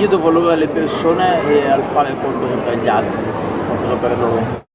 io do valore alle persone e al fare qualcosa per gli altri, qualcosa per loro.